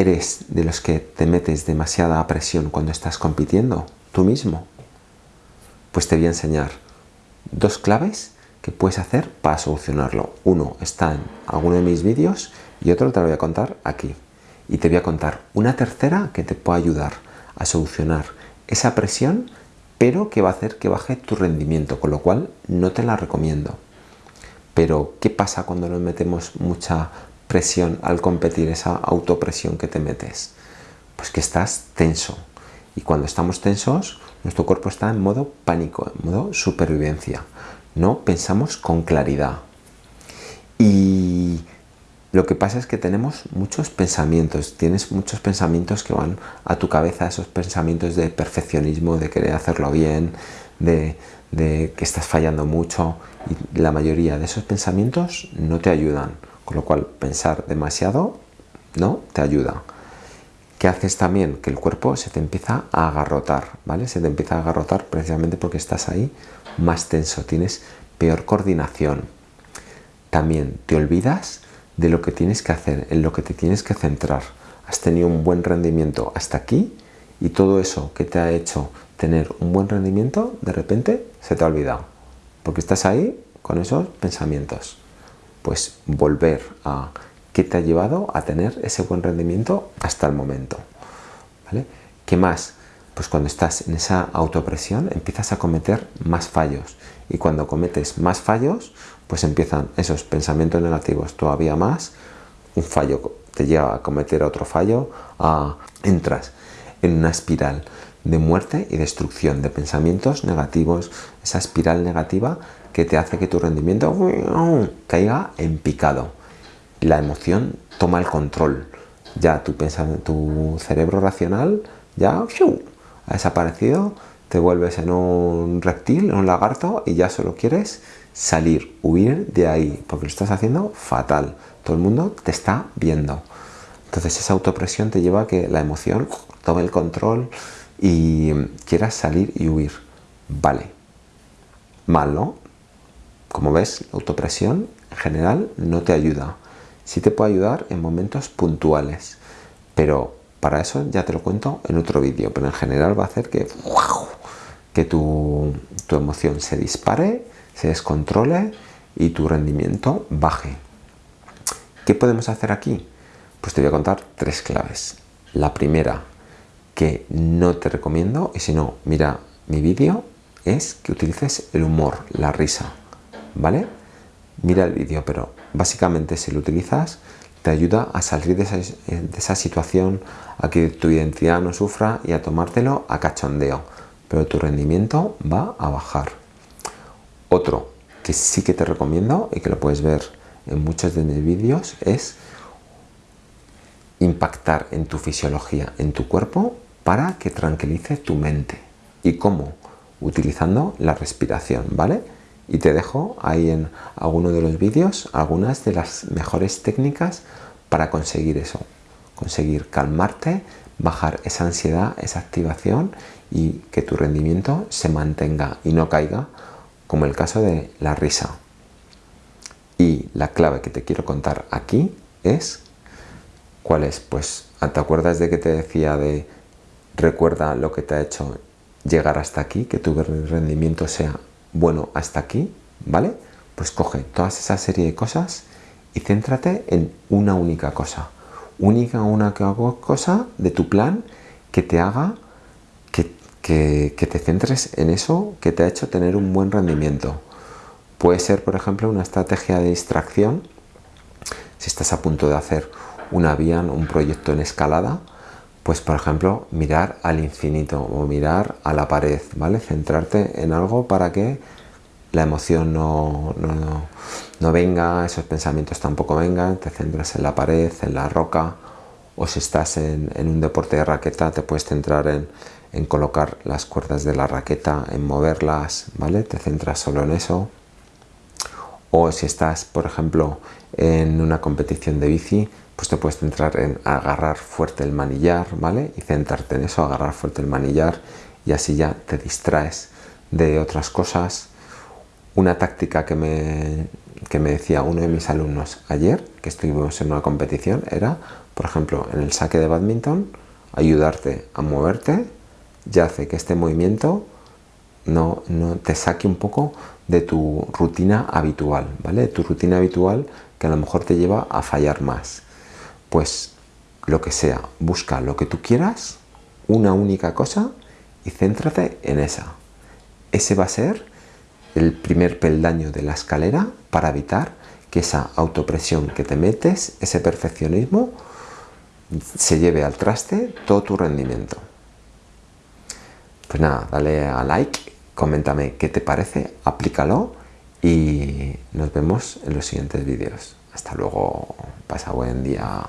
¿Eres de los que te metes demasiada presión cuando estás compitiendo? ¿Tú mismo? Pues te voy a enseñar dos claves que puedes hacer para solucionarlo. Uno está en alguno de mis vídeos y otro te lo voy a contar aquí. Y te voy a contar una tercera que te puede ayudar a solucionar esa presión, pero que va a hacer que baje tu rendimiento, con lo cual no te la recomiendo. Pero, ¿qué pasa cuando nos metemos mucha presión al competir, esa autopresión que te metes? Pues que estás tenso. Y cuando estamos tensos, nuestro cuerpo está en modo pánico, en modo supervivencia. No pensamos con claridad. Y lo que pasa es que tenemos muchos pensamientos, tienes muchos pensamientos que van a tu cabeza, esos pensamientos de perfeccionismo, de querer hacerlo bien, de, de que estás fallando mucho y la mayoría de esos pensamientos no te ayudan, con lo cual pensar demasiado no te ayuda. ¿Qué haces también? Que el cuerpo se te empieza a agarrotar, ¿vale? Se te empieza a agarrotar precisamente porque estás ahí más tenso, tienes peor coordinación. También te olvidas de lo que tienes que hacer, en lo que te tienes que centrar. Has tenido un buen rendimiento hasta aquí y todo eso que te ha hecho tener un buen rendimiento, de repente se te ha olvidado. Porque estás ahí con esos pensamientos. Pues volver a qué te ha llevado a tener ese buen rendimiento hasta el momento. ¿Vale? ¿Qué más? Pues cuando estás en esa autopresión empiezas a cometer más fallos. Y cuando cometes más fallos, pues empiezan esos pensamientos negativos todavía más. Un fallo te lleva a cometer otro fallo, a, entras en una espiral de muerte y destrucción de pensamientos negativos, esa espiral negativa que te hace que tu rendimiento caiga en picado. La emoción toma el control. Ya tu, tu cerebro racional ya ha desaparecido, te vuelves en un reptil, en un lagarto y ya solo quieres salir, huir de ahí, porque lo estás haciendo fatal. Todo el mundo te está viendo. Entonces esa autopresión te lleva a que la emoción tome el control y quieras salir y huir. Vale. Mal, ¿no? Como ves, la autopresión en general no te ayuda. Sí te puede ayudar en momentos puntuales, pero para eso ya te lo cuento en otro vídeo, pero en general va a hacer que, que tu, tu emoción se dispare, se descontrole y tu rendimiento baje. ¿Qué podemos hacer aquí? Pues te voy a contar tres claves. La primera, que no te recomiendo, y si no, mira mi vídeo, es que utilices el humor, la risa, ¿vale? Mira el vídeo, pero básicamente si lo utilizas, te ayuda a salir de esa, de esa, situación, a que tu identidad no sufra y a tomártelo a cachondeo, pero tu rendimiento va a bajar. Otro que sí que te recomiendo y que lo puedes ver en muchos de mis vídeos es impactar en tu fisiología, en tu cuerpo, para que tranquilice tu mente. ¿Y cómo? Utilizando la respiración, ¿vale? Y te dejo ahí en alguno de los vídeos algunas de las mejores técnicas para conseguir eso. Conseguir calmarte, bajar esa ansiedad, esa activación y que tu rendimiento se mantenga y no caiga, como el caso de la risa. Y la clave que te quiero contar aquí es ¿Cuál es? Pues, ¿te acuerdas de que te decía de recuerda lo que te ha hecho llegar hasta aquí, que tu rendimiento sea bueno hasta aquí, ¿vale? Pues coge toda esa serie de cosas y céntrate en una única cosa. Única una cosa de tu plan que te haga que, que te centres en eso que te ha hecho tener un buen rendimiento. Puede ser, por ejemplo, una estrategia de distracción si estás a punto de hacer un avión, un proyecto en escalada, pues por ejemplo mirar al infinito o mirar a la pared, ¿vale? Centrarte en algo para que la emoción no, no, venga, esos pensamientos tampoco vengan, te centras en la pared, en la roca, o si estás en, un deporte de raqueta te puedes centrar en, en, colocar las cuerdas de la raqueta, en moverlas, ¿vale? Te centras solo en eso. O si estás, por ejemplo, en una competición de bici, pues te puedes centrar en agarrar fuerte el manillar, ¿vale? Y centrarte en eso, agarrar fuerte el manillar y así ya te distraes de otras cosas. Una táctica que me que me decía uno de mis alumnos ayer, que estuvimos en una competición, era, por ejemplo, en el saque de badminton, ayudarte a moverte ya hace que este movimiento no, no te saque un poco de tu rutina habitual, ¿vale? Tu rutina habitual que a lo mejor te lleva a fallar más. Pues lo que sea, busca lo que tú quieras, una única cosa y céntrate en esa. Ese va a ser el primer peldaño de la escalera para evitar que esa autopresión que te metes, ese perfeccionismo, se lleve al traste todo tu rendimiento. Pues nada, dale a like, coméntame qué te parece, aplícalo y nos vemos en los siguientes vídeos. Hasta luego, pasa buen día.